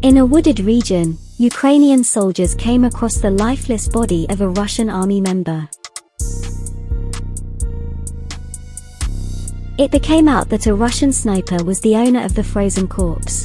In a wooded region, Ukrainian soldiers came across the lifeless body of a Russian army member. It became out that a Russian sniper was the owner of the frozen corpse.